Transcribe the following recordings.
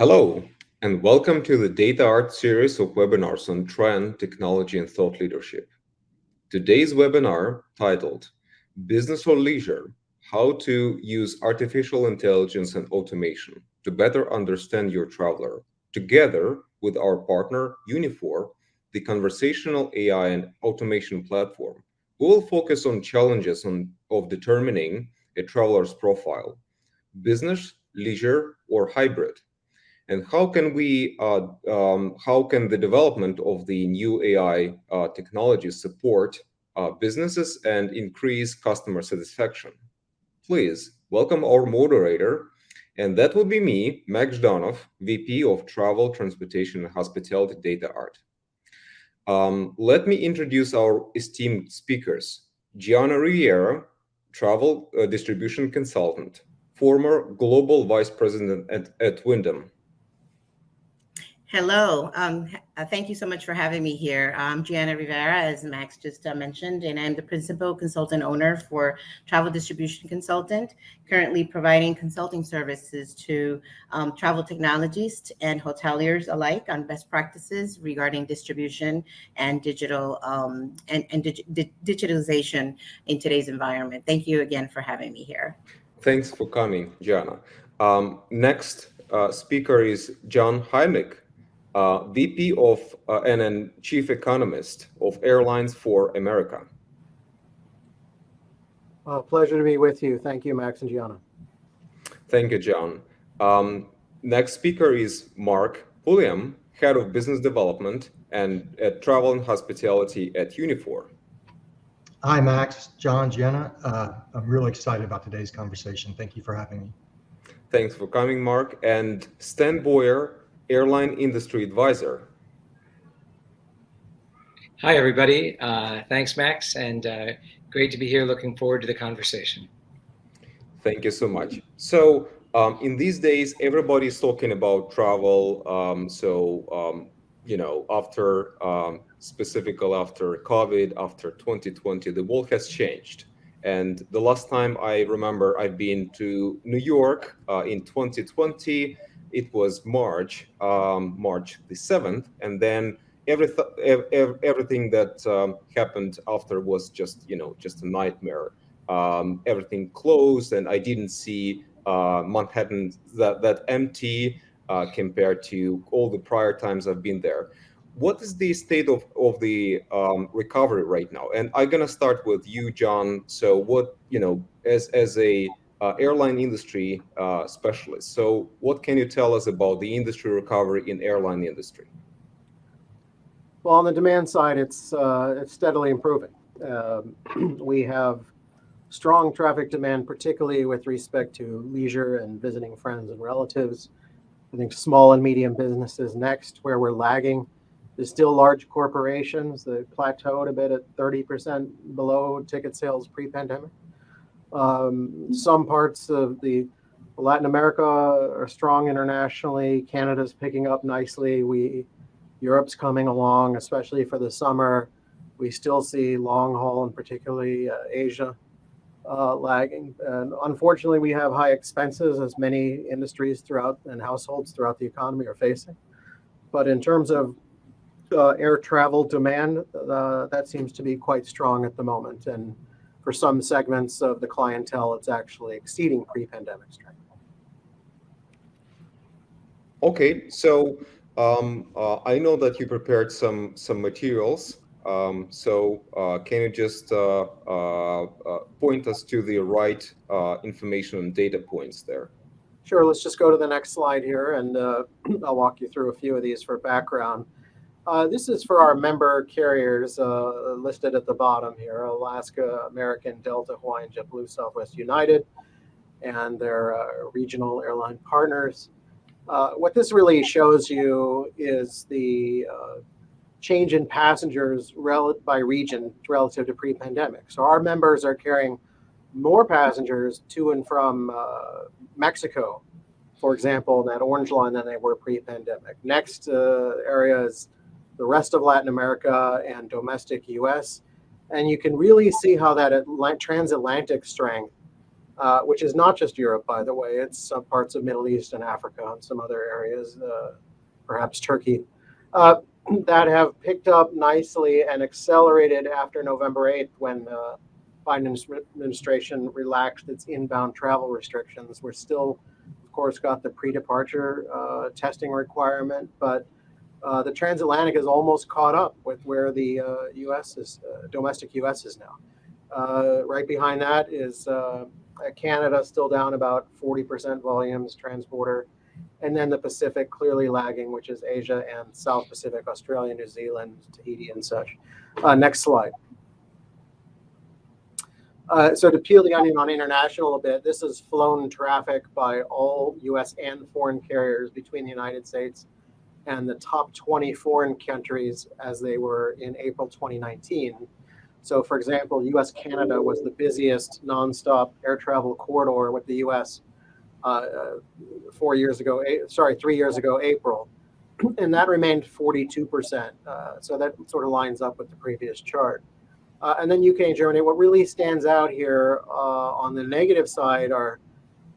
Hello, and welcome to the DataArt series of webinars on trend, technology, and thought leadership. Today's webinar, titled Business or Leisure, How to Use Artificial Intelligence and Automation to Better Understand Your Traveler, together with our partner, Uniphore, the conversational AI and automation platform, we will focus on challenges on, of determining a traveler's profile, business, leisure, or hybrid, and how can we, uh, um, how can the development of the new AI uh, technologies support uh, businesses and increase customer satisfaction? Please welcome our moderator, and that would be me, Max Zhdanov, VP of Travel, Transportation, and Hospitality DataArt. Um, let me introduce our esteemed speakers. Gianna Riviera, Travel uh, Distribution Consultant, former Global Vice President at, at Wyndham. Hello. Um, uh, thank you so much for having me here. I'm Gianna Rivera, as Max just uh, mentioned, and I'm the principal consultant owner for Travel Distribution Consultant, currently providing consulting services to um, travel technologists and hoteliers alike on best practices regarding distribution and digital um, and, and dig digitalization in today's environment. Thank you again for having me here. Thanks for coming, Gianna. Um, next uh, speaker is John Heimlich uh, VP of uh, and then Chief Economist of Airlines for America. Uh, pleasure to be with you. Thank you, Max and Gianna. Thank you, John. Um, next speaker is Mark Pulliam, Head of Business Development and at Travel and Hospitality at Uniphore. Hi, Max, John, Gianna. Uh, I'm really excited about today's conversation. Thank you for having me. Thanks for coming, Mark. And Stan Boyer, airline industry advisor. Hi, everybody. Uh, thanks, Max, and uh, great to be here. Looking forward to the conversation. Thank you so much. So um, in these days, everybody's talking about travel. Um, so, um, you know, after um, specifically after COVID, after 2020, the world has changed. And the last time I remember I've been to New York uh, in 2020, it was March, um, March the 7th, and then every everything that um, happened after was just, you know, just a nightmare. Um, everything closed, and I didn't see uh, Manhattan that, that empty uh, compared to all the prior times I've been there. What is the state of, of the um, recovery right now? And I'm gonna start with you, John. So what, you know, as, as a uh, airline industry uh, specialist. So what can you tell us about the industry recovery in airline industry? Well, on the demand side, it's, uh, it's steadily improving. Um, we have strong traffic demand, particularly with respect to leisure and visiting friends and relatives. I think small and medium businesses next, where we're lagging. There's still large corporations that plateaued a bit at 30% below ticket sales pre-pandemic. Um, some parts of the Latin America are strong internationally. Canada's picking up nicely. We Europe's coming along, especially for the summer. We still see long haul and particularly uh, Asia uh, lagging. And unfortunately, we have high expenses as many industries throughout and households throughout the economy are facing. But in terms of uh, air travel demand, uh, that seems to be quite strong at the moment. And for some segments of the clientele, it's actually exceeding pre-pandemic strength. Okay, so um, uh, I know that you prepared some some materials. Um, so uh, can you just uh, uh, uh point us to the right uh, information and data points there? Sure, let's just go to the next slide here and I'll walk you through a few of these for background. Uh, this is for our member carriers uh, listed at the bottom here, Alaska, American, Delta, Hawaiian, JetBlue, Southwest United, and their uh, regional airline partners. Uh, what this really shows you is the uh, change in passengers by region relative to pre-pandemic. So our members are carrying more passengers to and from uh, Mexico, for example, in that orange line than they were pre-pandemic. Next area is the rest of Latin America and domestic US. And you can really see how that transatlantic strength uh, which is not just Europe, by the way. It's some parts of Middle East and Africa and some other areas, uh, perhaps Turkey, uh, that have picked up nicely and accelerated after November 8th when the Biden administration relaxed its inbound travel restrictions. We're still, of course, got the pre-departure uh, testing requirement, but uh, the transatlantic is almost caught up with where the uh, U.S. is, uh, domestic U.S. is now. Uh, right behind that is uh, Canada, still down about 40% volumes, transborder, and then the Pacific clearly lagging, which is Asia and South Pacific, Australia, New Zealand, Tahiti, and such. next slide. Uh, so to peel the onion on international a bit, this is flown traffic by all U.S. and foreign carriers between the United States and the top 20 foreign countries as they were in April 2019. So for example, US-Canada was the busiest nonstop air travel corridor with the US uh, four years ago, eight, sorry, three years ago, April. And that remained 42%. Uh, so that sort of lines up with the previous chart. Uh, and then UK and Germany. What really stands out here uh, on the negative side are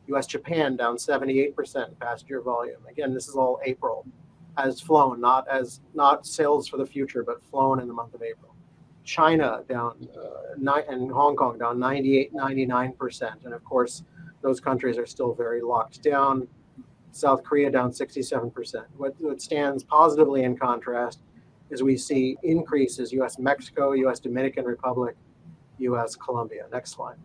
US Japan down 78% passenger volume. Again, this is all April as flown, not as not sales for the future, but flown in the month of April. China down uh, and Hong Kong down 98, 99%. And of course, those countries are still very locked down. South Korea down 67%. What, what stands positively in contrast is we see increases US Mexico, US Dominican Republic, US Colombia. Next slide.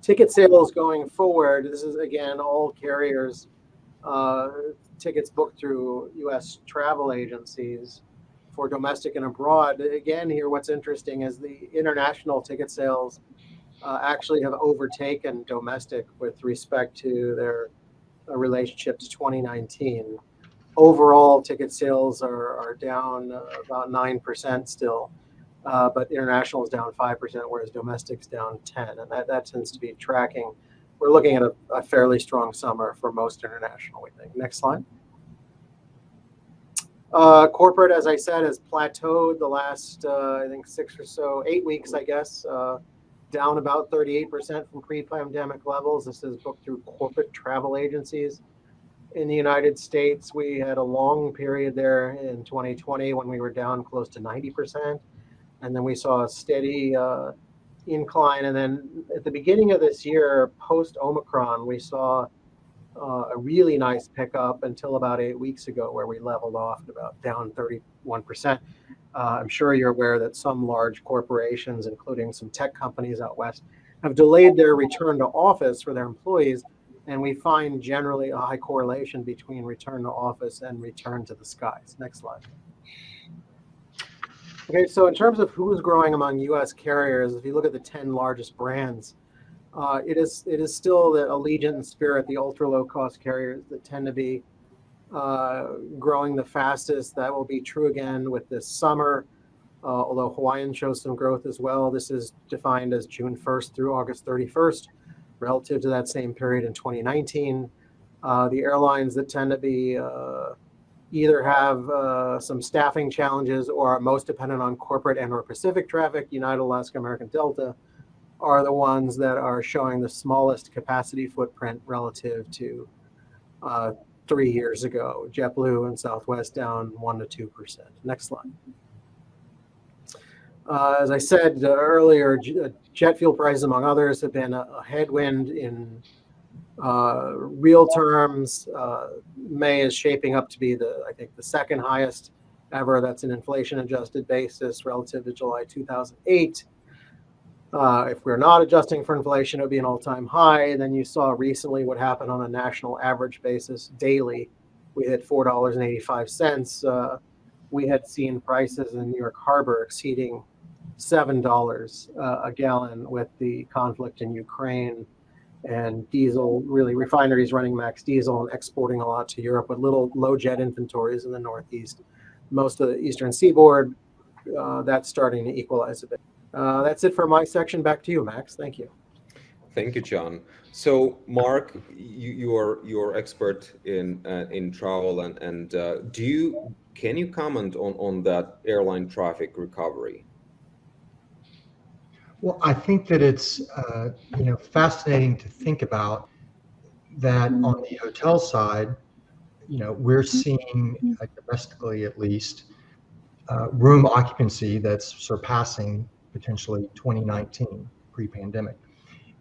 Ticket sales going forward, this is again all carriers uh, tickets booked through US travel agencies for domestic and abroad. Again, here what's interesting is the international ticket sales uh, actually have overtaken domestic with respect to their uh, relationship to 2019. Overall, ticket sales are, are down uh, about 9% still, but international is down 5%, whereas domestic's down 10, and that, that tends to be tracking we're looking at a, a, fairly strong summer for most international, we think. Next slide. Uh, corporate, as I said, has plateaued the last, uh, I think, six or so, eight weeks, I guess, uh, down about 38% from pre-pandemic levels. This is booked through corporate travel agencies. In the United States, we had a long period there in 2020 when we were down close to 90%. And then we saw a steady uh, incline. And then at the beginning of this year, post Omicron, we saw uh, a really nice pickup until about eight weeks ago, where we leveled off at about down 31%. Uh, I'm sure you're aware that some large corporations, including some tech companies out west, have delayed their return to office for their employees. And we find generally a high correlation between return to office and return to the skies. Next slide. Okay, so in terms of who's growing among U.S. carriers, if you look at the 10 largest brands, uh, it is it is still the Allegiant and Spirit, the ultra low cost carriers that tend to be uh, growing the fastest. That will be true again with this summer, uh, although Hawaiian shows some growth as well. This is defined as June 1st through August 31st, relative to that same period in 2019. Uh, the airlines that tend to be uh, either have uh, some staffing challenges or are most dependent on corporate and or Pacific traffic, United, Alaska, American Delta, are the ones that are showing the smallest capacity footprint relative to uh, three years ago. JetBlue and Southwest down 1% to 2%. Next slide. Uh, as I said uh, earlier, uh, jet fuel prices, among others, have been a, a headwind in uh, real terms, uh, May is shaping up to be the, I think, the second highest ever. That's an inflation adjusted basis relative to July 2008. Uh, if we're not adjusting for inflation, it would be an all-time high. Then you saw recently what happened on a national average basis daily. We hit $4.85. Uh, we had seen prices in New York Harbor exceeding $7 uh, a gallon with the conflict in Ukraine and diesel, really refineries running max diesel and exporting a lot to Europe with little low jet inventories in the Northeast. Most of the Eastern seaboard, uh, that's starting to equalize a bit. Uh, that's it for my section. Back to you, Max. Thank you. Thank you, John. So, Mark, you, you are you're expert in uh, in travel, and and uh, do you can you comment on on that airline traffic recovery? Well, I think that it's uh, you know fascinating to think about that on the hotel side. You know, we're seeing uh, domestically at least uh, room occupancy that's surpassing potentially 2019 pre-pandemic.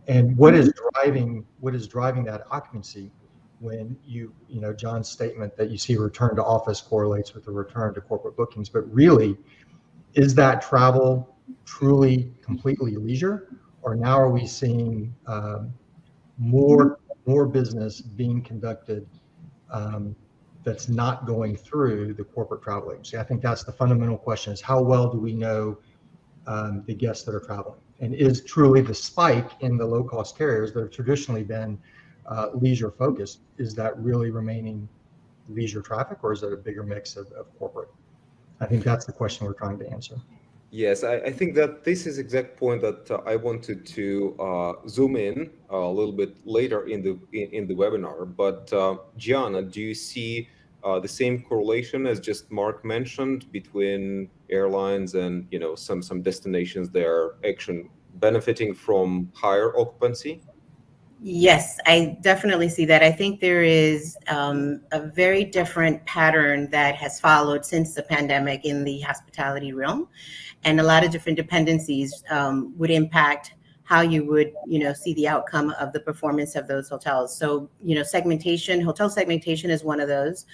And what is driving what is driving that occupancy when you you know John's statement that you see return to office correlates with the return to corporate bookings, but really is that travel truly completely leisure, or now are we seeing um, more more business being conducted um, that's not going through the corporate travel agency? I think that's the fundamental question: is how well do we know um, the guests that are traveling, and is truly the spike in the low cost carriers that have traditionally been uh, leisure focused is that really remaining leisure traffic, or is it a bigger mix of, of corporate? I think that's the question we're trying to answer. Yes, I, I, think that this is exact point that uh, I wanted to uh, zoom in uh, a little bit later in the in, in the webinar. But uh, Gianna, do you see uh, the same correlation as just Mark mentioned between airlines and you know some some destinations that are actually benefiting from higher occupancy? Yes, I definitely see that. I think there is um, a very different pattern that has followed since the pandemic in the hospitality realm, and a lot of different dependencies um, would impact how you would, you know, see the outcome of the performance of those hotels. So, you know, segmentation, hotel segmentation is one of those.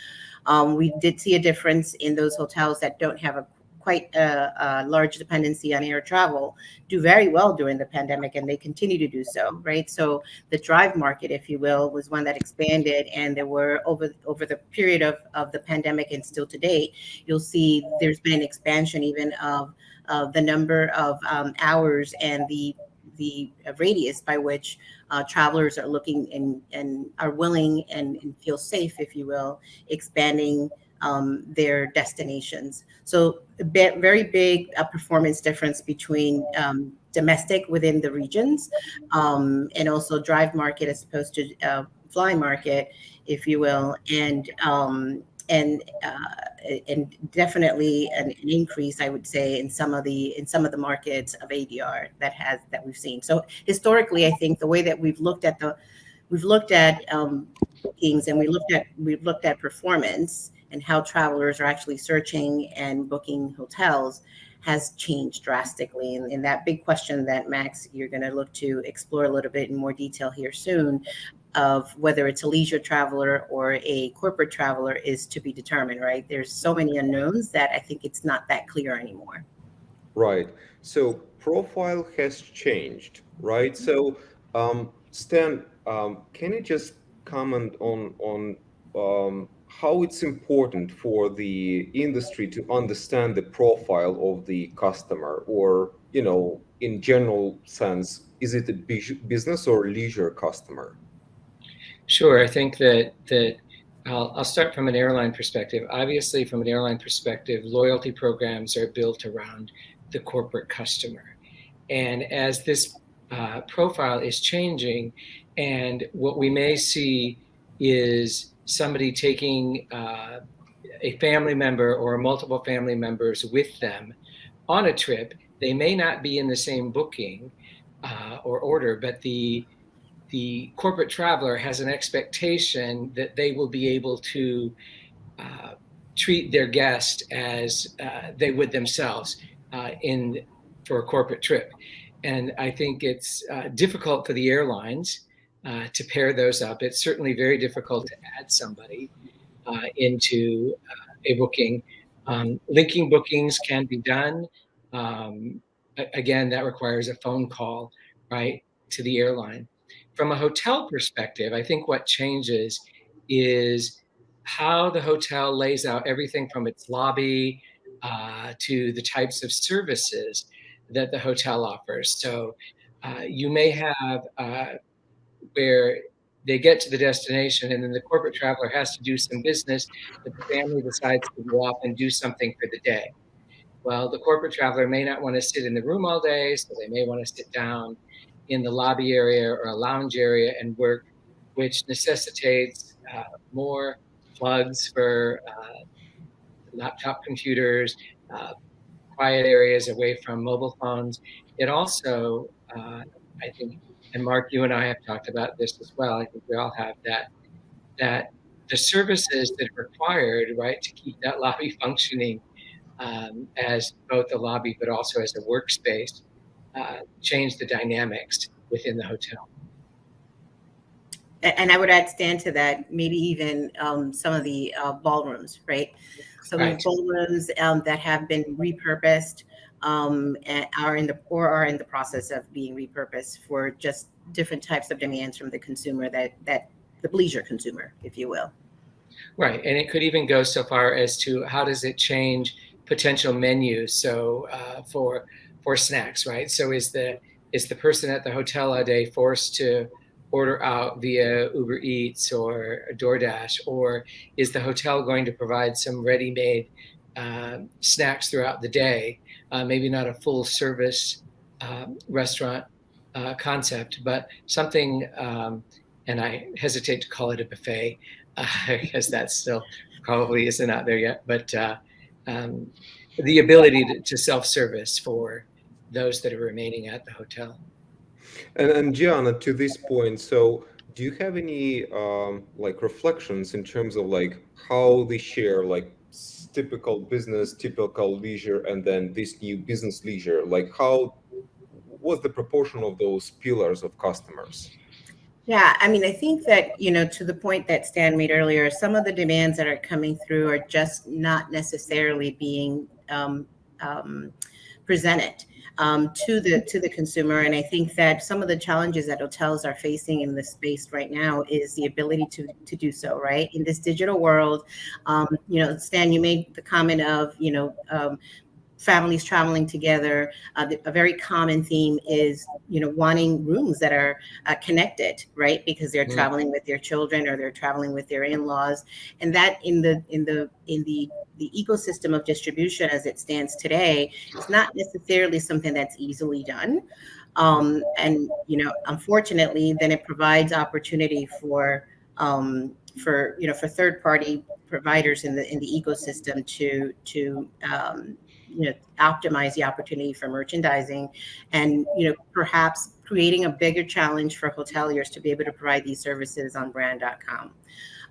Um, we did see a difference in those hotels that don't have a quite a, a, large dependency on air travel do very well during the pandemic and they continue to do so right? So the drive market if you will was one that expanded and there were over over the period of, of the pandemic and still to date you'll see there's been an expansion even of, of the number of um, hours and the the radius by which uh, travelers are looking and, and are willing and, and feel safe, if you will, expanding um, their destinations. So a very big uh, performance difference between um, domestic within the regions um, and also drive market as opposed to uh, fly market, if you will. And um, and uh, and definitely an, an, increase, I would say, in some of the in some of the markets of ADR that has that we've seen. So historically, I think the way that we've looked at the we've looked at um, bookings and we looked at we've looked at performance and how travelers are actually searching and booking hotels has changed drastically. And, and that big question that Max, you're going to look to explore a little bit in more detail here soon of whether it's a leisure traveler or a corporate traveler is to be determined, right? There's so many unknowns that I think it's not that clear anymore. Right. So profile has changed, right? So um, Stan, um, can you just comment on on um, how it's important for the industry to understand the profile of the customer or you know in general sense is it a business or leisure customer? Sure. I think that that I'll, I'll start from an airline perspective. Obviously from an airline perspective loyalty programs are built around the corporate customer. And as this uh, profile is changing and what we may see is somebody taking uh, a family member or multiple family members with them on a trip, they may not be in the same booking uh, or order, but the the corporate traveler has an expectation that they will be able to uh, treat their guest as uh, they would themselves uh, in for a corporate trip. And I think it's uh, difficult for the airlines uh, to pair those up. It's certainly very difficult to add somebody uh, into uh, a booking. Um, linking bookings can be done. Um, again, that requires a phone call, right, to the airline. From a hotel perspective, I think what changes is how the hotel lays out everything from its lobby uh, to the types of services that the hotel offers. So uh, you may have uh, where they get to the destination and then the corporate traveler has to do some business, but the family decides to go off and do something for the day. Well, the corporate traveler may not want to sit in the room all day, so they may want to sit down in the lobby area or a lounge area and work, which necessitates uh, more plugs for uh, laptop computers, uh, quiet areas away from mobile phones. it also, uh, I think, and Mark, you and I have talked about this as well. I think we all have that that the services that are required, right, to keep that lobby functioning um, as both a lobby but also as a workspace, uh, change the dynamics within the hotel. And I would add, Stan, to that, maybe even um, some of the uh, ballrooms, right? Some right. of the ballrooms um, that have been repurposed um, are in the or are in the process of being repurposed for just different types of demands from the consumer that that the leisure consumer, if you will. Right, and it could even go so far as to how does it change potential menus? So uh, for for snacks, right? So is the is the person at the hotel a day forced to order out via Uber Eats or DoorDash, or is the hotel going to provide some ready-made uh, snacks throughout the day? Uh, maybe not a full service um, restaurant uh, concept, but something. Um, and I hesitate to call it a buffet because that still probably isn't out there yet. But uh, um, the ability to, to self-service for those that are remaining at the hotel. And, and Gianna, to this point, so do you have any um, like reflections in terms of like how they share like typical business, typical leisure, and then this new business leisure? Like how, what's the proportion of those pillars of customers? Yeah, I mean, I think that, you know, to the point that Stan made earlier, some of the demands that are coming through are just not necessarily being um, um, presented um, to the to the consumer. And I think that some of the challenges that hotels are facing in this space right now is the ability to to do so. Right in this digital world, um, you know, Stan, you made the comment of you know um, families traveling together. Uh, a very common theme is, you know, wanting rooms that are uh, connected, right? Because they're mm-hmm. traveling with their children or they're traveling with their in-laws, and that in the in the in the the ecosystem of distribution as it stands today, it's not necessarily something that's easily done. Um, and you know, unfortunately, then it provides opportunity for um, for you know for third party providers in the in the ecosystem to to um, you know optimize the opportunity for merchandising and you know perhaps creating a bigger challenge for hoteliers to be able to provide these services on brand.com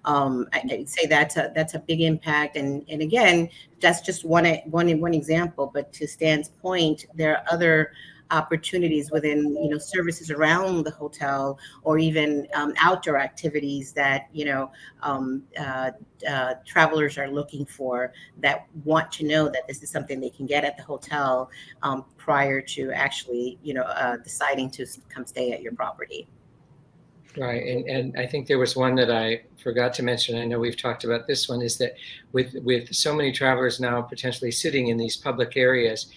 um, I, would say that's a that's a big impact. And and again that's just one one one example but to stan's point there are other opportunities within you know services around the hotel or even um, outdoor activities that you know um, uh, uh, travelers are looking for that want to know that this is something they can get at the hotel um, prior to actually you know uh, deciding to come stay at your property. Right, and and I think there was one that I forgot to mention. I know we've talked about this one. Is that with with so many travelers now potentially sitting in these public areas,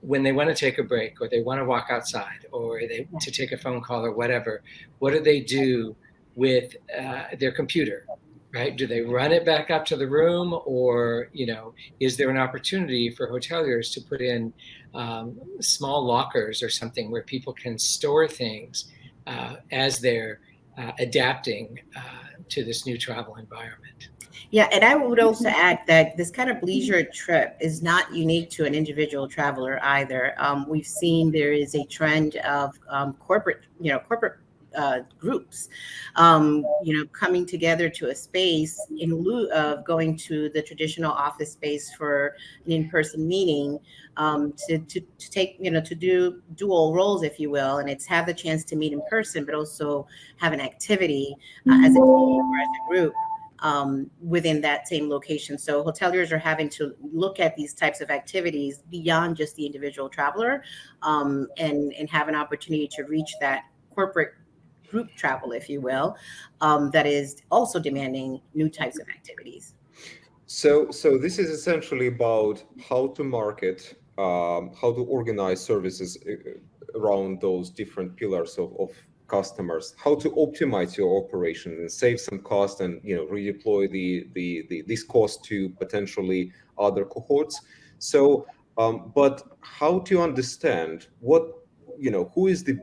when they want to take a break or they want to walk outside or they to take a phone call or whatever, what do they do with uh, their computer? Right? Do they run it back up to the room, or you know, is there an opportunity for hoteliers to put in um, small lockers or something where people can store things uh, as they're uh, adapting uh, to this new travel environment? Yeah, and I would also add that this kind of leisure trip is not unique to an individual traveler either. Um, we've seen there is a trend of um, corporate, you know, corporate uh, groups, um, you know, coming together to a space in lieu of going to the traditional office space for an in-person meeting um, to, to, to take, you know, to do dual roles, if you will, and it's have the chance to meet in person, but also have an activity uh, as a team or as a group um, within that same location. So hoteliers are having to look at these types of activities beyond just the individual traveler um, and, and have an opportunity to reach that corporate group travel, if you will, um, that is also demanding new types of activities. So, so this is essentially about how to market, um, how to organize services uh, around those different pillars of, of customers, how to optimize your operation and save some cost and you know redeploy the the, the this cost to potentially other cohorts. So, um, but how to understand what you know who is the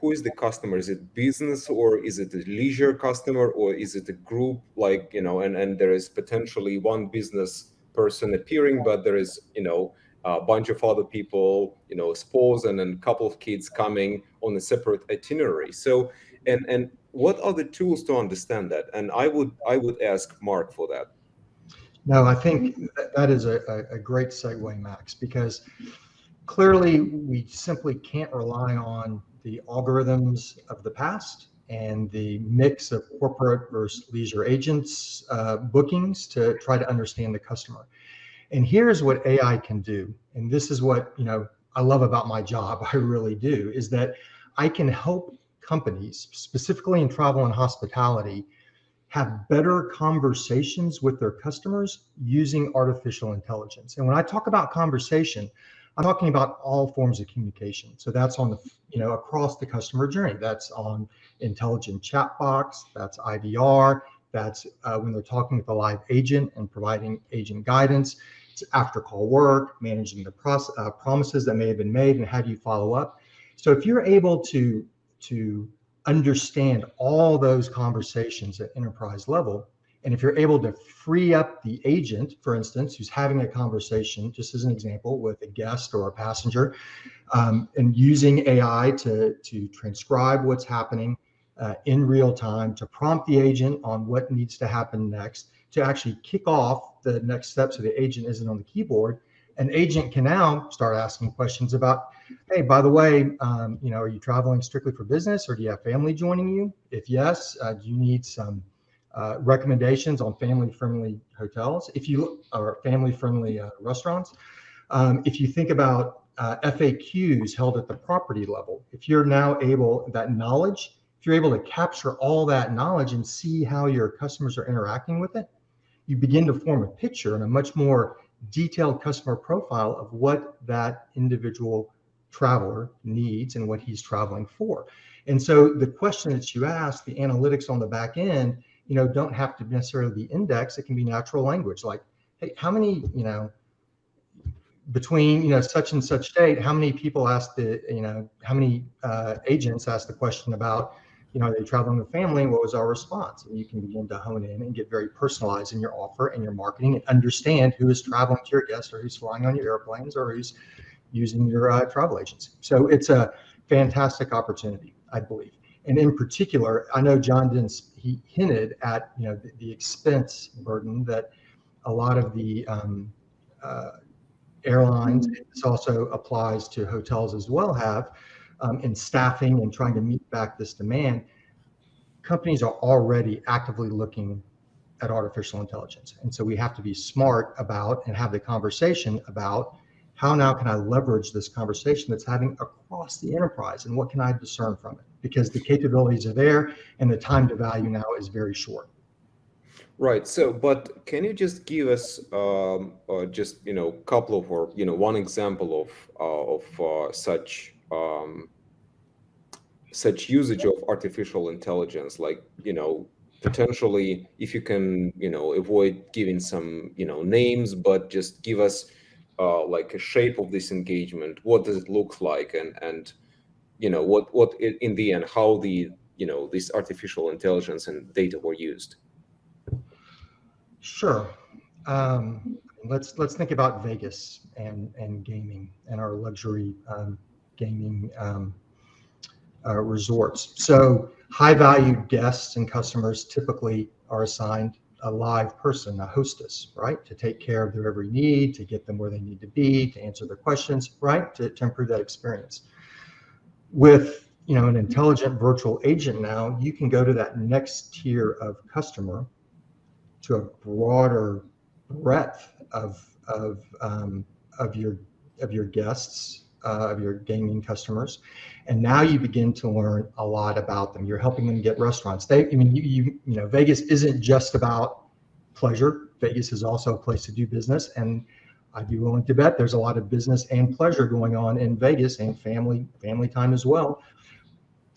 who is the customer? Is it business or is it a leisure customer or is it a group like you know and and there is potentially one business person appearing, but there is you know a bunch of other people, you know, spouse and a couple of kids coming on a separate itinerary. So, and and what are the tools to understand that? And I would I would ask Mark for that. No, I think that, is a, a, a great segue, Max, because clearly we simply can't rely on the algorithms of the past and the mix of corporate versus leisure agents uh, bookings to try to understand the customer. And here's what AI can do. And this is what, you know, I love about my job. I really do is that I can help companies specifically in travel and hospitality have better conversations with their customers using artificial intelligence. And when I talk about conversation, I'm talking about all forms of communication. So that's on the, you know, across the customer journey. That's on intelligent chatbots, that's IVR, that's uh, when they're talking with a live agent and providing agent guidance. After call work, managing the process, uh, promises that may have been made and how do you follow up. So if you're able to, to understand all those conversations at enterprise level, and if you're able to free up the agent, for instance, who's having a conversation, just as an example, with a guest or a passenger, um, and using AI to, to transcribe what's happening uh, in real time, to prompt the agent on what needs to happen next, to actually kick off the next step so the agent isn't on the keyboard, an agent can now start asking questions about, hey, by the way, um, you know, are you traveling strictly for business or do you have family joining you? If yes, uh, do you need some uh, recommendations on family-friendly hotels, if you or family-friendly uh, restaurants. Um, if you think about uh, FAQs held at the property level, if you're now able that knowledge, if you're able to capture all that knowledge and see how your customers are interacting with it, you begin to form a picture and a much more detailed customer profile of what that individual traveler needs and what he's traveling for. And so the question that you ask, the analytics on the back end you know, don't have to necessarily be index. It can be natural language. Like, hey, how many, you know, between you know such and such date, how many people asked the, you know, how many uh, agents asked the question about, you know, are they traveling with family? What was our response? And you can begin to hone in and get very personalized in your offer and your marketing and understand who is traveling to your guest or who's flying on your airplanes or who's using your uh, travel agency. So it's a fantastic opportunity, I believe and in particular, I know John Dins he hinted at you know the, the expense burden that a lot of the um, uh, airlines. This also applies to hotels as well. Have um, in staffing and trying to meet back this demand. Companies are already actively looking at artificial intelligence, and so we have to be smart about and have the conversation about how now can I leverage this conversation that's having across the enterprise and what can I discern from it? Because the capabilities are there and the time to value now is very short. Right. So, but can you just give us um, uh, just you know a couple of or you know one example of uh, of uh, such um, such usage of artificial intelligence, like you know potentially if you can you know avoid giving some you know names, but just give us uh, like a shape of this engagement what does it look like and and you know what what in the end how the you know this artificial intelligence and data were used? Sure. Um, let's let's think about vegas and and gaming and our luxury um, gaming um, uh, resorts so high value guests and customers typically are assigned a live person, a hostess, right? To take care of their every need, to get them where they need to be, to answer their questions, right? To, to improve that experience. With you know an intelligent virtual agent now, you can go to that next tier of customer to a broader breadth of of um, of your of your guests, uh, of your gaming customers, and now you begin to learn a lot about them. You're helping them get restaurants. They, I mean, you, you, you know, Vegas isn't just about pleasure. Vegas is also a place to do business, and I'd be willing to bet there's a lot of business and pleasure going on in Vegas and family family time as well.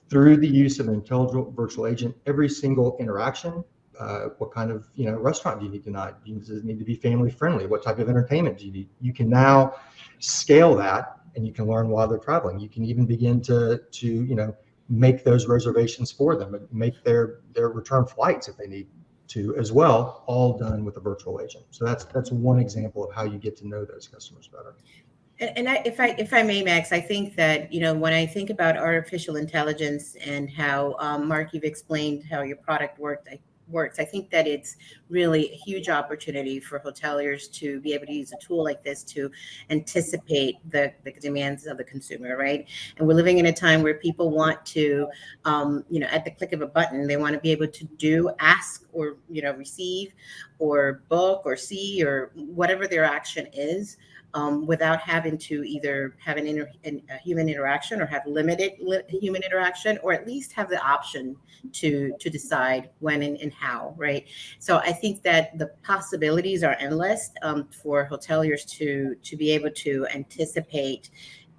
Through the use of an intelligent virtual agent, every single interaction, uh, what kind of you know restaurant do you need tonight? Does it need to be family friendly? What type of entertainment do you need? You can now scale that and you can learn while they're traveling. You can even begin to to you know make those reservations for them and make their their return flights if they need to as well, all done with a virtual agent. So that's that's one example of how you get to know those customers better. And, and I, if I if I may, Max, I think that you know when I think about artificial intelligence and how um, Mark, you've explained how your product worked. I, works. I think that it's really a huge opportunity for hoteliers to be able to use a tool like this to anticipate the, the demands of the consumer, right? And we're living in a time where people want to, um, you know, at the click of a button, they want to be able to do, ask, or you know, receive, or book, or see, or whatever their action is um, without having to either have an, inter- an, a human interaction or have limited li- human interaction, or at least have the option to to decide when and, and how. Right. So I think that the possibilities are endless um, for hoteliers to to be able to anticipate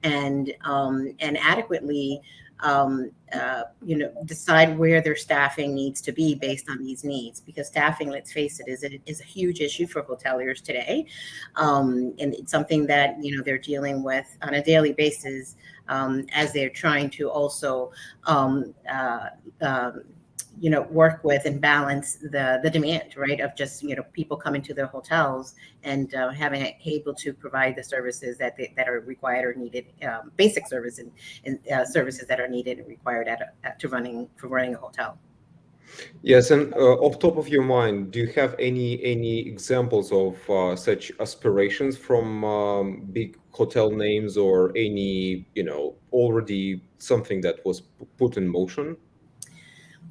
and um, and adequately um, uh, you know, decide where their staffing needs to be based on these needs. Because staffing, let's face it, is a, is a huge issue for hoteliers today, um, and it's something that you know they're dealing with on a daily basis um, as they're trying to also um, uh, um, you know work with and balance the the demand right of just you know people coming to their hotels and uh, having it able to provide the services that they, that are required or needed um, basic service and, and uh, services that are needed and required at, at to running for running a hotel. Yes and uh, off top of your mind do you have any any examples of uh, such aspirations from um, big hotel names or any you know already something that was put in motion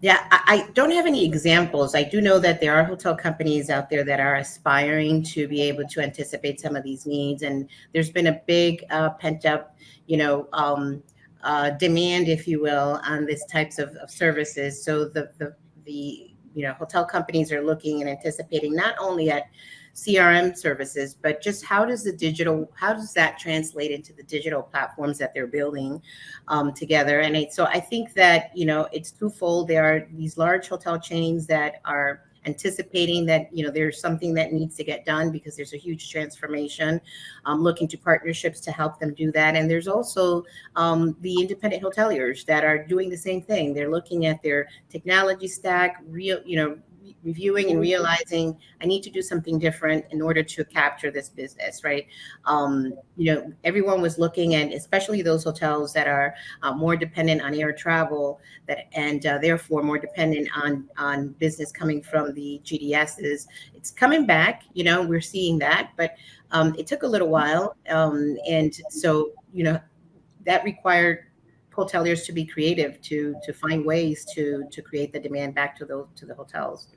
yeah, I, I, don't have any examples. I do know that there are hotel companies out there that are aspiring to be able to anticipate some of these needs, and there's been a big uh, pent up, you know, um, uh, demand, if you will, on these types of, of services. So the the the you know hotel companies are looking and anticipating not only at CRM services, but just how does the digital, how does that translate into the digital platforms that they're building um, together? And it, so I think that, you know, it's twofold. There are these large hotel chains that are anticipating that you know there's something that needs to get done because there's a huge transformation um, looking to partnerships to help them do that and there's also um, the independent hoteliers that are doing the same thing they're looking at their technology stack real you know reviewing and realizing I need to do something different in order to capture this business, right? Um, you know, everyone was looking and especially those hotels that are uh, more dependent on air travel, that and uh, therefore more dependent on on business coming from the GDSs. It's coming back, you know, we're seeing that, but um, it took a little while, um, and so you know that required hoteliers to be creative to to find ways to to create the demand back to the to the hotels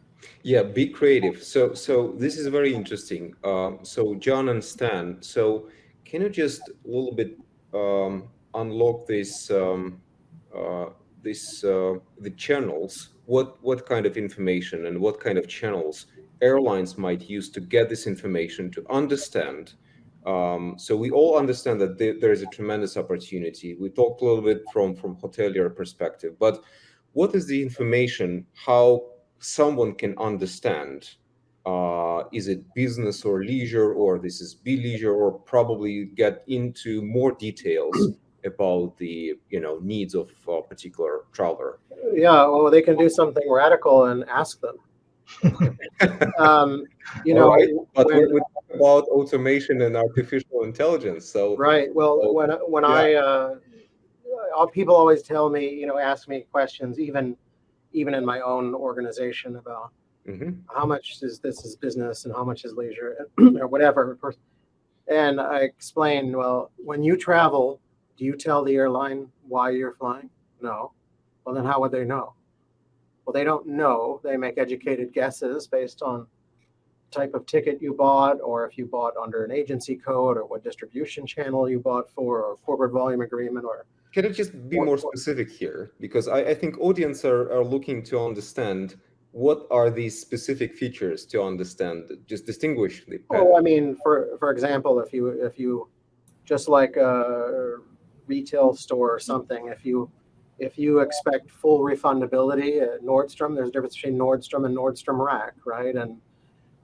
yeah, be creative. So, so this is very interesting. Um, so, John and Stan, so can you just a little bit um, unlock this, um, uh, this uh, the channels? What what kind of information and what kind of channels airlines might use to get this information to understand? Um, so we all understand that there, there is a tremendous opportunity. We talked a little bit from from hotelier perspective, but what is the information? How someone can understand uh, is it business or leisure or this is be leisure or probably get into more details about the you know needs of a particular traveler yeah well they can do something radical and ask them um, you know right. but when, we talk about automation and artificial intelligence so right well so, when when yeah. i uh, people always tell me you know ask me questions even even in my own organization about mm-hmm. how much is this is business and how much is leisure or whatever. And I explained, well, when you travel, do you tell the airline why you're flying? No. Well, then how would they know? Well, they don't know. They make educated guesses based on type of ticket you bought, or if you bought under an agency code, or what distribution channel you bought for, or corporate volume agreement, or can you just be more specific here? Because I, I think audience are, are looking to understand what are these specific features to understand, just distinguish the Oh, I mean, for for example, if you if you just like a retail store or something, if you if you expect full refundability at Nordstrom, there's a difference between Nordstrom and Nordstrom Rack, right? And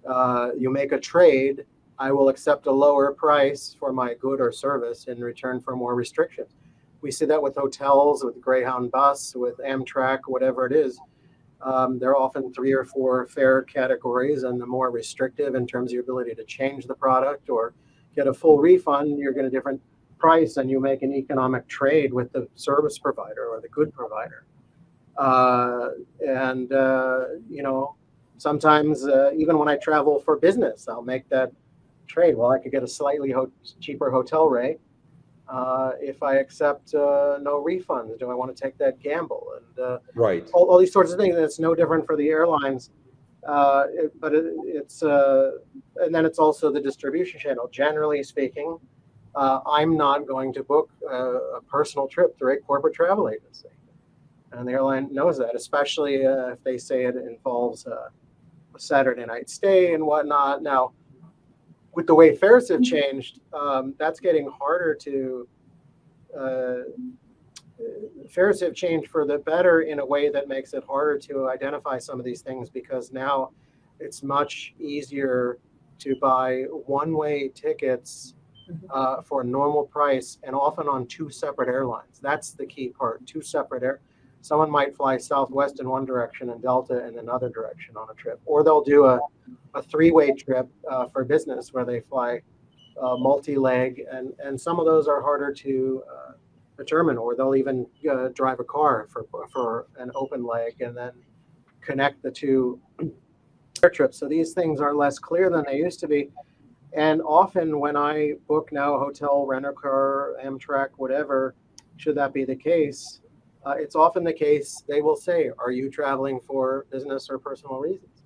uh, you make a trade, I will accept a lower price for my good or service in return for more restrictions we see that with hotels, with Greyhound bus, with Amtrak, whatever it is. Um, there are often three or four fare categories, and the more restrictive in terms of your ability to change the product or get a full refund, you're getting a different price and you make an economic trade with the service provider or the good provider. Uh, and, uh, you know, sometimes uh, even when I travel for business, I'll make that trade. Well, I could get a slightly ho cheaper hotel rate uh, if I accept uh, no refunds. Do I want to take that gamble? And uh, Right. all, all these sorts of things. And it's no different for the airlines. Uh, it, but it, it's, uh, and then it's also the distribution channel. Generally speaking, uh, I'm not going to book a, a personal trip through a corporate travel agency. And the airline knows that, especially uh, if they say it involves uh, a Saturday night stay and whatnot. Now, with the way fares have changed, um, that's getting harder to. Uh, fares have changed for the better in a way that makes it harder to identify some of these things because now it's much easier to buy one-way tickets uh, for a normal price and often on two separate airlines. That's the key part. Two separate air. Someone might fly Southwest in one direction and Delta in another direction on a trip, or they'll do a, a three-way trip uh, for business where they fly uh, multi-leg, and and some of those are harder to uh, determine, or they'll even uh, drive a car for for an open leg and then connect the two air trips. So these things are less clear than they used to be. And often when I book now a hotel, rent a car, Amtrak, whatever, should that be the case, uh, it's often the case they will say, "Are you traveling for business or personal reasons?"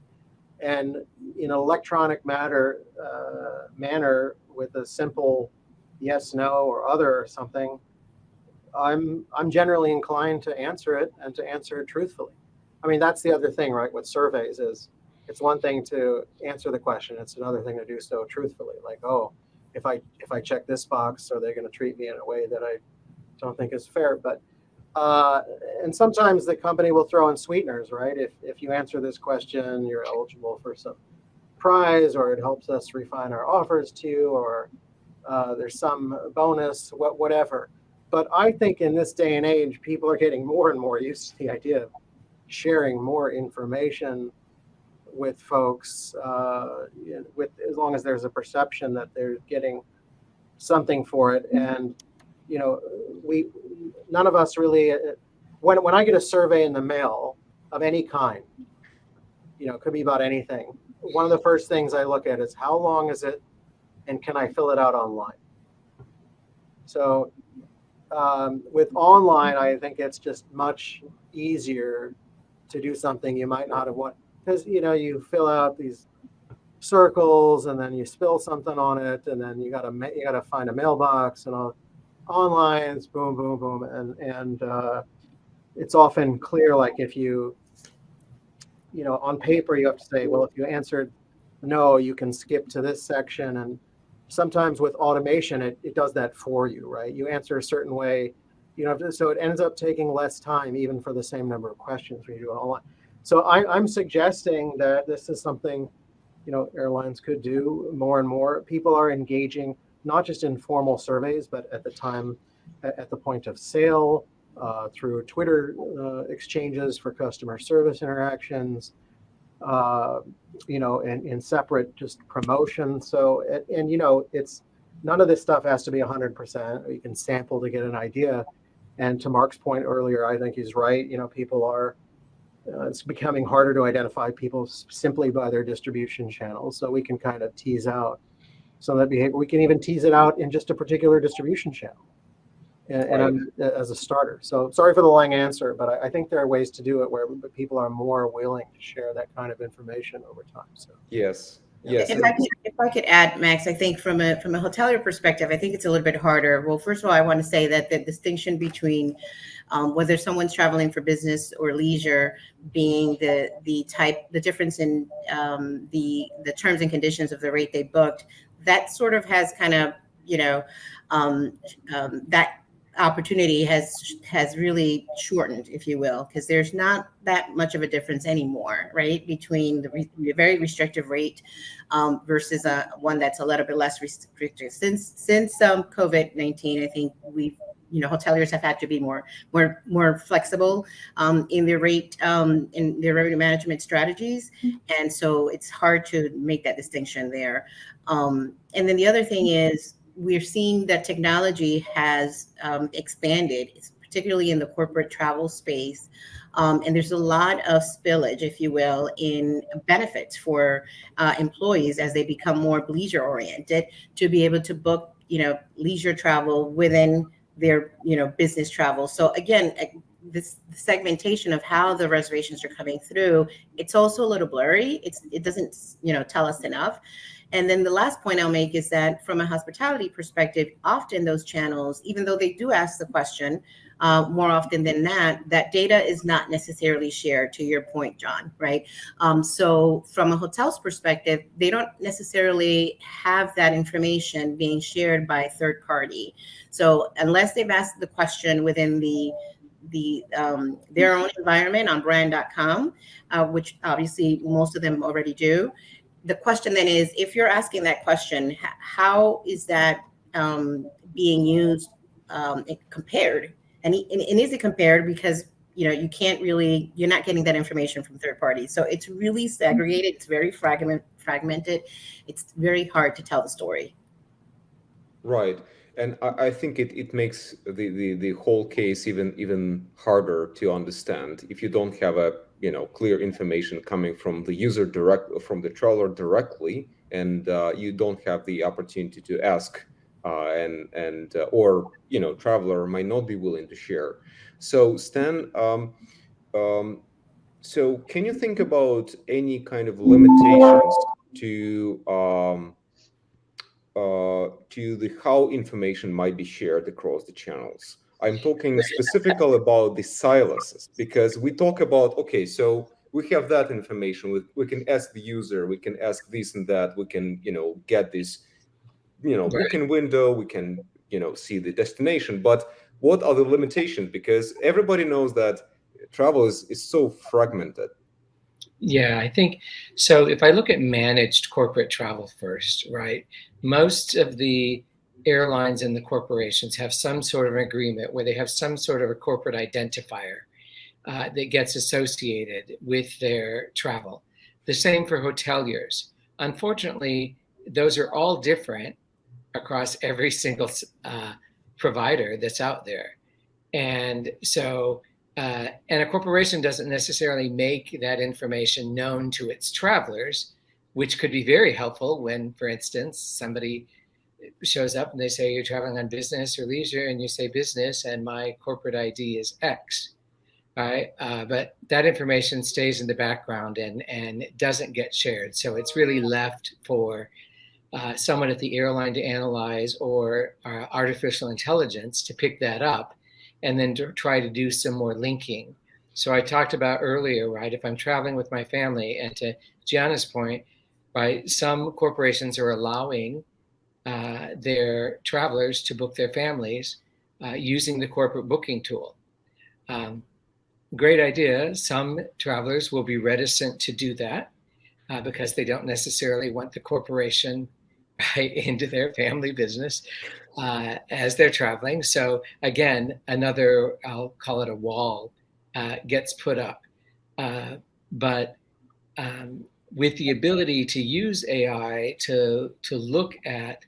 And in an electronic matter uh, manner, with a simple yes, no, or other or something, I'm I'm generally inclined to answer it and to answer it truthfully. I mean, that's the other thing, right? With surveys is it's one thing to answer the question; it's another thing to do so truthfully. Like, oh, if I if I check this box, are they going to treat me in a way that I don't think is fair? But uh, and sometimes the company will throw in sweeteners, right? If if you answer this question, you're eligible for some prize, or it helps us refine our offers to you, or uh, there's some bonus, what whatever. But I think in this day and age, people are getting more and more used to the idea of sharing more information with folks, uh, with as long as there's a perception that they're getting something for it. And you know, we none of us really. When when I get a survey in the mail of any kind, you know, it could be about anything. One of the first things I look at is how long is it, and can I fill it out online? So um, with online, I think it's just much easier to do something you might not have want because you know you fill out these circles and then you spill something on it and then you gotta you gotta find a mailbox and all online it's boom boom boom and and uh, it's often clear like if you you know on paper you have to say well if you answered no you can skip to this section and sometimes with automation it, it does that for you right? You answer a certain way you know so it ends up taking less time even for the same number of questions when you do it online. So I, i'm suggesting that this is something you know airlines could do more and more. People are engaging not just in formal surveys but at the time at the point of sale uh, through twitter uh, exchanges for customer service interactions uh, you know, in, in separate just promotion. So, and, and, you know, it's none of this stuff has to be 100%. You can sample to get an idea. And to Mark's point earlier, I think he's right. You know, people are, uh, it's becoming harder to identify people simply by their distribution channels. So we can kind of tease out some of that behavior. We can even tease it out in just a particular distribution channel and, Right. and as a starter. So sorry for the long answer, but I, I think there are ways to do it where people are more willing to share that kind of information over time. So Yes. Yes. If I, could, if I could add, Max, I think from a from a hotelier perspective, I think it's a little bit harder. Well, first of all, I want to say that the distinction between um, whether someone's traveling for business or leisure, being the the type, the difference in um, the the terms and conditions of the rate they booked, that sort of has kind of you know um, um, that opportunity has has really shortened, if you will, because there's not that much of a difference anymore, right, between the, re- the very restrictive rate um, versus a one that's a little bit less restrictive. Since since um, COVID nineteen, I think we've you know hoteliers have had to be more more more flexible um, in their rate um, in their revenue management strategies, and so it's hard to make that distinction there. Um, and then the other thing is we're seeing that technology has um, expanded, particularly in the corporate travel space. Um, and there's a lot of spillage, if you will, in benefits for uh, employees as they become more leisure oriented to be able to book, you know, leisure travel within their, you know, business travel. So again, eh, this segmentation of how the reservations are coming through, it's also a little blurry. It's it doesn't, you know, tell us enough. And then the last point I'll make is that from a hospitality perspective, often those channels, even though they do ask the question, uh, more often than not, that data is not necessarily shared to your point, John, right? Um, so from a hotel's perspective, they don't necessarily have that information being shared by a third party. So unless they've asked the question within the the um, their own environment on brand.com, uh, which obviously most of them already do. The question then is, if you're asking that question, how is that um, being used um, compared and, and, and is it compared? Because you know you can't really you're not getting that information from third parties. So it's really segregated. It's very fragment fragmented. It's very hard to tell the story. Right. And I, I think it, it makes the, the the whole case even even harder to understand. If you don't have a you know clear information coming from the user direct from the traveler directly and uh, you don't have the opportunity to ask uh, and and uh, or you know traveler might not be willing to share. So Stan, um, um, so can you think about any kind of limitations to um, uh, to the how information might be shared across the channels? I'm talking specifically about the silos because we talk about okay, so we have that information. We, we can ask the user, we can ask this and that, we can you know get this you know, right. booking window, we can, you know, see the destination, but what are the limitations? Because everybody knows that travel is, is so fragmented. Yeah, I think so. If I look at managed corporate travel first, right? Most of the airlines and the corporations have some sort of agreement where they have some sort of a corporate identifier uh, that gets associated with their travel. The same for hoteliers. Unfortunately, those are all different across every single uh, provider that's out there. And so, uh, and a corporation doesn't necessarily make that information known to its travelers, which could be very helpful when, for instance, somebody shows up and they say you're traveling on business or leisure, and you say business, and my corporate ID is X, right? Uh, but that information stays in the background and and doesn't get shared, so it's really left for uh, someone at the airline to analyze or uh, artificial intelligence to pick that up and then to try to do some more linking. So I talked about earlier, right? If I'm traveling with my family and to Gianna's point, right, some corporations are allowing uh, their travelers to book their families uh, using the corporate booking tool. Um, great idea. Some travelers will be reticent to do that uh, because they don't necessarily want the corporation right into their family business uh, as they're traveling. So again, another I'll call it a wall uh, gets put up, uh, but um, with the ability to use AI to to look at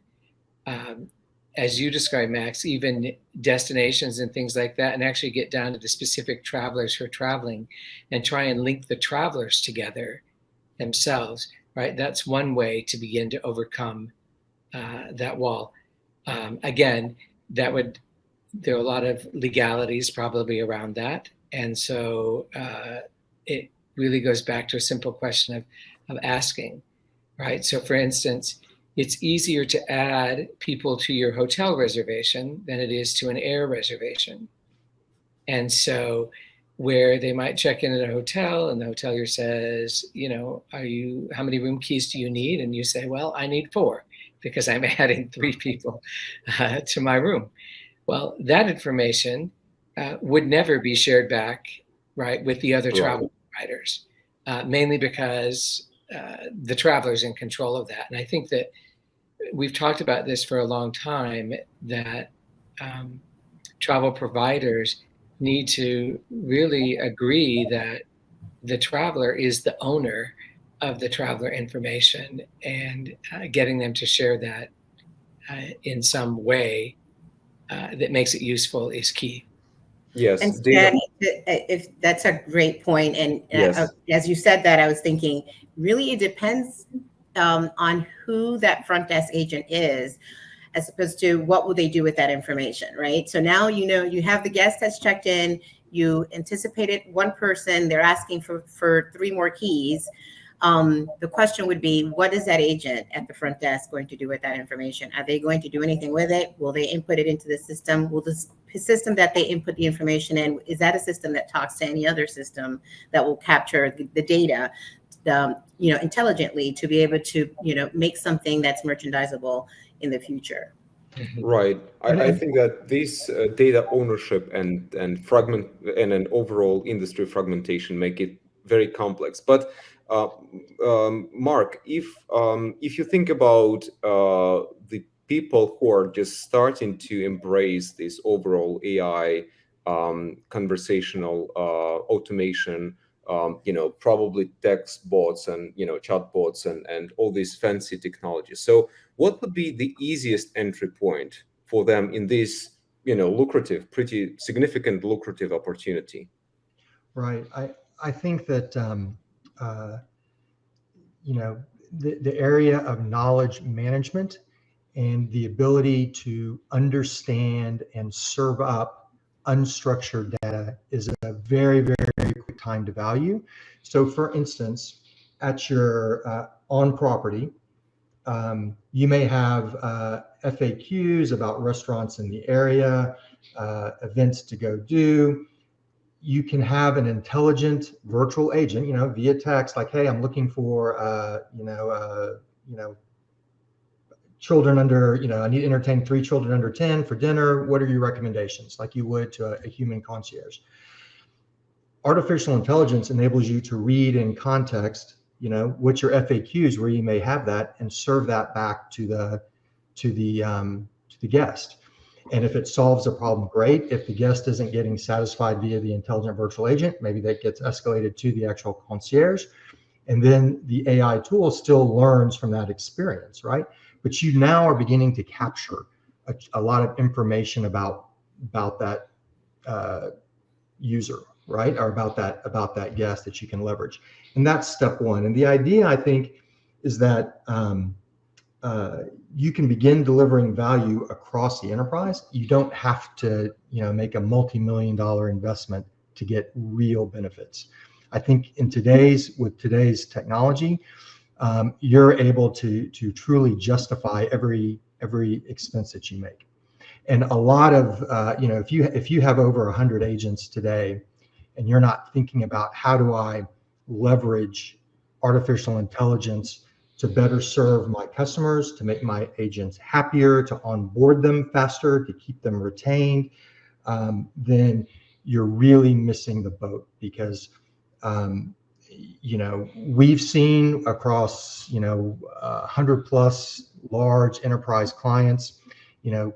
um, as you describe, Max, even destinations and things like that, and actually get down to the specific travelers who are traveling and try and link the travelers together themselves, right? That's one way to begin to overcome uh, that wall. Um, again, that would there are a lot of legalities probably around that, and so uh, it really goes back to a simple question of of asking, right? So, for instance, it's easier to add people to your hotel reservation than it is to an air reservation, and so where they might check in at a hotel and the hotelier says, you know, are you, how many room keys do you need? And you say, well, I need four because I'm adding three people uh, to my room. Well, that information uh, would never be shared back, right, with the other right. travel providers, uh, mainly because uh, the traveler's in control of that. And I think that we've talked about this for a long time that um, travel providers need to really agree that the traveler is the owner of the traveler information and uh, getting them to share that uh, in some way uh, that makes it useful is key. Yes, And data- Stan, if that's a great point, and uh, Yes. as you said that, I was thinking, really, it depends um, on who that front desk agent is, as opposed to what will they do with that information, right? So now you know you have the guest that's checked in. You anticipated one person; they're asking for for three more keys. Um, the question would be, what is that agent at the front desk going to do with that information? Are they going to do anything with it? Will they input it into the system? Will this system that they input the information in, is that a system that talks to any other system that will capture the, the data, um, you know, intelligently to be able to, you know, make something that's merchandisable in the future? Right. I, I I- think that this uh, data ownership and and fragment and an overall industry fragmentation make it very complex. But um, Mark, if um, if you think about uh, the people who are just starting to embrace this overall AI um, conversational uh, automation, um, you know, probably text bots and you know chatbots and and all these fancy technologies. So what would be the easiest entry point for them in this you know lucrative pretty significant lucrative opportunity Right. I, I think that, um, uh, you know, the, the area of knowledge management and the ability to understand and serve up unstructured data is a very, very, quick time to value. So for instance, at your uh, on property, um, you may have uh, FAQs about restaurants in the area, uh, events to go do you can have an intelligent virtual agent, you know, via text, like, "Hey, I'm looking for, uh, you know, uh, you know, children under, you know, I need to entertain three children under 10 for dinner. What are your recommendations?" Like you would to a, a human concierge. Artificial intelligence enables you to read in context, you know, what your FAQs where you may have that, and serve that back to the to the um, to the guest. And if it solves a problem, great. If the guest isn't getting satisfied via the intelligent virtual agent, maybe that gets escalated to the actual concierge. And then the AI tool still learns from that experience, right? But you now are beginning to capture a, a lot of information about about that uh, user, right? Or about that about that guest that you can leverage. And that's step one. And the idea, I think, is that um, uh, you can begin delivering value across the enterprise. You don't have to, you know, make a multi-million dollar investment to get real benefits. I think in today's with today's technology, um, you're able to to truly justify every every expense that you make. And a lot of, uh, you know, if you if you have over 100 agents today, and you're not thinking about how do I leverage artificial intelligence to better serve my customers, to make my agents happier, to onboard them faster, to keep them retained, um, then you're really missing the boat because, um, you know, we've seen across, you know, uh, 100 plus large enterprise clients, you know,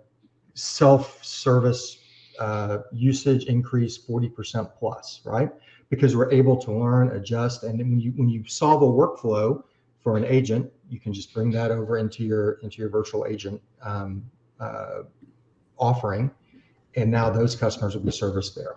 self-service uh, usage increase 40% plus, right? Because we're able to learn, adjust, and when you when you solve a workflow, for an agent, you can just bring that over into your into your virtual agent um, uh, offering, and now those customers will be serviced there.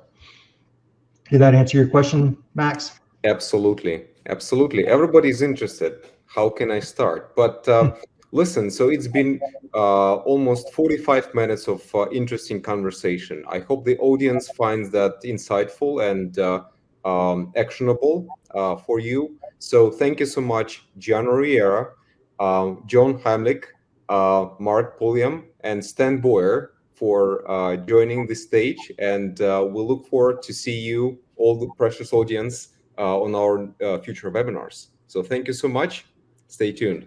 Did that answer your question, Max? absolutely. Absolutely. Everybody's interested. How can i start? But uh, listen so it's been uh, almost 45 minutes of uh, interesting conversation. I hope the audience finds that insightful and uh, um, actionable uh, for you so thank you so much, Gianna Riera, uh, John Heimlich, uh, Mark Pulliam, and Stan Boyer for uh, joining the stage. And uh, we'll look forward to see you, all the precious audience, uh, on our uh, future webinars. So thank you so much. Stay tuned.